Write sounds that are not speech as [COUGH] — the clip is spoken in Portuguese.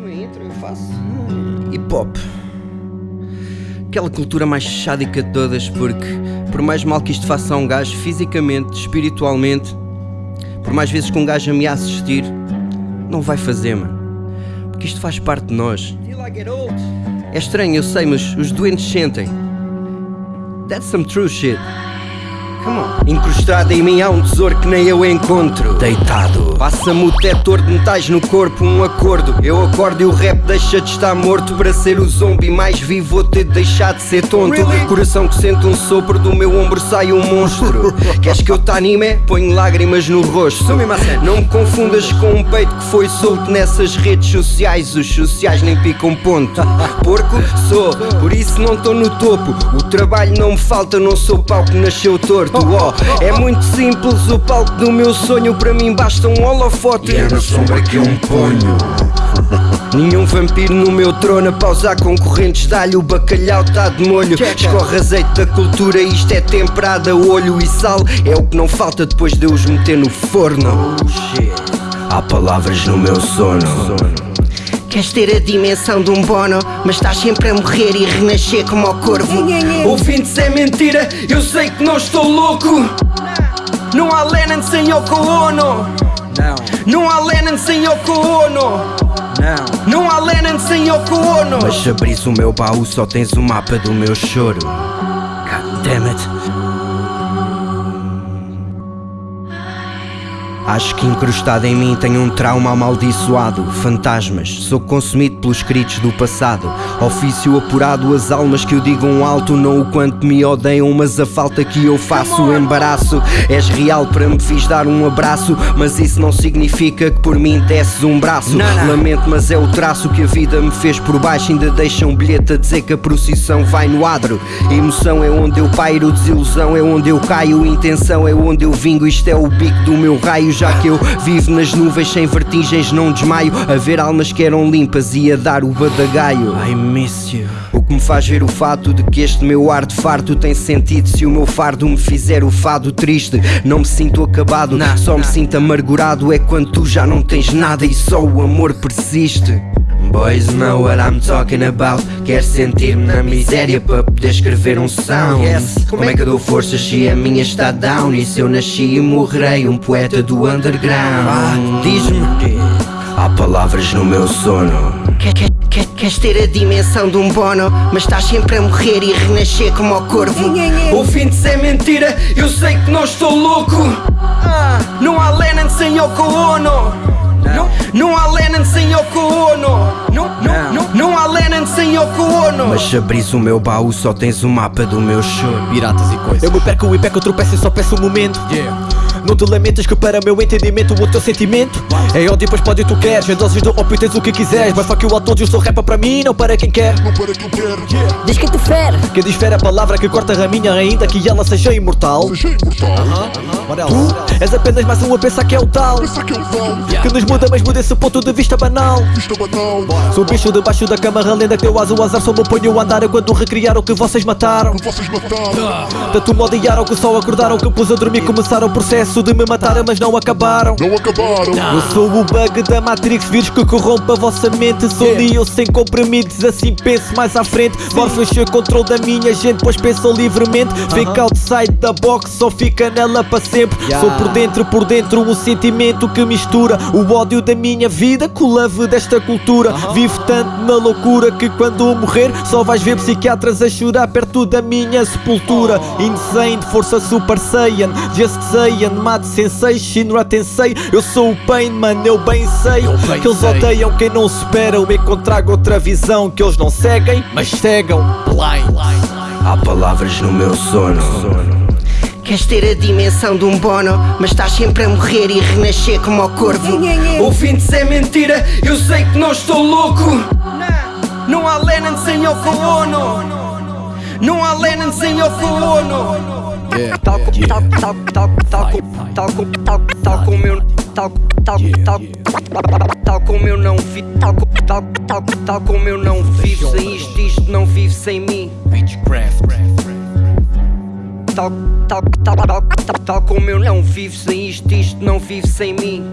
uma intro, eu faço. Hip hop. Aquela cultura mais chádica de todas, porque por mais mal que isto faça a um gajo, fisicamente, espiritualmente, por mais vezes que um gajo ameaça existir, não vai fazer, mano. Porque isto faz parte de nós. É estranho, eu sei, mas os doentes sentem. That's some true shit. Incrustado em mim há um tesouro que nem eu encontro. Deitado. Passa-me o detector de metais no corpo, um acordo. Eu acordo e o rap deixa de estar morto. Para ser o zombie mais vivo, vou ter de deixar de ser tonto. Really? Coração que sente um sopro, do meu ombro sai um monstro. [LAUGHS] Queres que eu te anime? Ponho lágrimas no rosto. Não me confundas com um peito que foi solto nessas redes sociais. Os sociais nem picam ponto. [LAUGHS] Porco sou, por isso não estou no topo. O trabalho não me falta, não sou pau que nasceu torto. Oh, é muito simples, o palco do meu sonho. Para mim basta um holofote. E é na sombra que eu me ponho. [LAUGHS] Nenhum vampiro no meu trono a pausar concorrentes. Dá-lhe o bacalhau, tá de molho. Escorre azeite da cultura, isto é temperada Olho e sal, é o que não falta depois de eu os meter no forno. Há palavras no meu sono Queres ter a dimensão de um bono, mas estás sempre a morrer e renascer como ao corvo. Ouvindo-se é mentira, eu sei que não estou louco. Não há Lennon sem Yoko Ono. Não. Não há Lennon sem Yoko Ono. Não. Não há Lennon sem Yoko Ono. Mas se abris o meu baú, só tens o mapa do meu choro. God damn it. Acho que incrustado em mim tem um trauma amaldiçoado. Fantasmas, sou consumido pelos escritos do passado. Ofício apurado, as almas que o digam alto Não o quanto me odeiam, mas a falta que eu faço o Embaraço, és real para me fiz dar um abraço Mas isso não significa que por mim desces um braço. Lamento, mas é o traço que a vida me fez por baixo. Ainda deixa um bilhete a dizer que a procissão vai no adro. Emoção é onde eu pairo, desilusão é onde eu caio Intenção é onde eu vingo, isto é o bico do meu raio já que eu vivo nas nuvens sem vertigens, não desmaio. A ver almas que eram limpas e a dar o badagaio. I miss you. O que me faz ver o fato de que este meu ar de farto tem sentido se o meu fardo me fizer o fado triste. Não me sinto acabado, nah, só nah. me sinto amargurado. É quando tu já não tens nada e só o amor persiste. Boys know what I'm talking about. Quer sentir-me na miséria para poder escrever um sound? Yes. Como é que eu dou forças se a minha está down? E se eu nasci e morrei um poeta do underground? Ah, Diz-me. Há palavras no meu sono. Quer, quer, quer, Queres ter a dimensão de um bono? Mas estás sempre a morrer e renascer como ao corvo. Ouvindo-se é mentira, eu sei que não estou louco. Ah, Não há Lennon sem Yoko Ono não, não há Lennon sem Yoko Ono Não, não, não, não há Lennon sem Yoko Ono Mas se abris o meu baú só tens o mapa do meu choro Piratas e coisas Eu me perco e perco, tropeço e só peço um momento yeah. Não te lamentas que para meu entendimento o teu sentimento. É ódio, depois pode tu queres Em doses de ópio tens o que quiseres. Mas fuck you a todos, eu sou rapper para mim, não para quem quer. Não para quem quer yeah. Diz que te fere Que difere a palavra que corta a raminha Ainda que ela seja imortal. Seja imortal. Uh -huh. Tu és apenas mais um a pensar que é o tal. Pensar que é o tal. Yeah. Que nos muda, mas muda esse ponto de vista banal. Vista banal. Sou bicho debaixo da cama, lenda que eu aso o azar. Só me ponho a andar quando recriaram o que vocês mataram. Que vocês mataram. Tanto me odiaram que só acordaram Que pus a dormir, começaram o processo de me matar mas não acabaram. Não acabaram. Não. Eu sou o bug da Matrix, vírus que corrompe a vossa mente. Sou yeah. eu sem comprimidos, assim penso mais à frente. Morpheus o controle da minha gente, pois penso livremente. Uh -huh. Fica outside da box, só fica nela para sempre. Yeah. Sou por dentro, por dentro, um sentimento que mistura o ódio da minha vida com o love desta cultura. Uh -huh. Vivo tanto na loucura que quando morrer só vais ver psiquiatras a chorar perto da minha sepultura. Oh. Insane, força super saiyan, just saiyan, mad sensei. Shinra Tensei Eu sou o Pain, mano, eu bem sei eu bem Que eles sei. odeiam quem não supera Eu me trago outra visão que eles não seguem Mas cegam blind Há palavras no meu sono Queres ter a dimensão de um bono, mas estás sempre a morrer e renascer como ao corvo. Ouvindo-se é mentira, eu sei que não estou louco. Não há Lennon sem Yoko Ono. Não há Lennon sem Yoko Ono. Tal tal tal tal tal tal tal tal como eu tal tal tal tal como eu não vi tal tal tal tal como eu não vivo sem isto isto não vive sem mim tal tal tal tal tal como eu não vivo sem isto isto não vive sem mim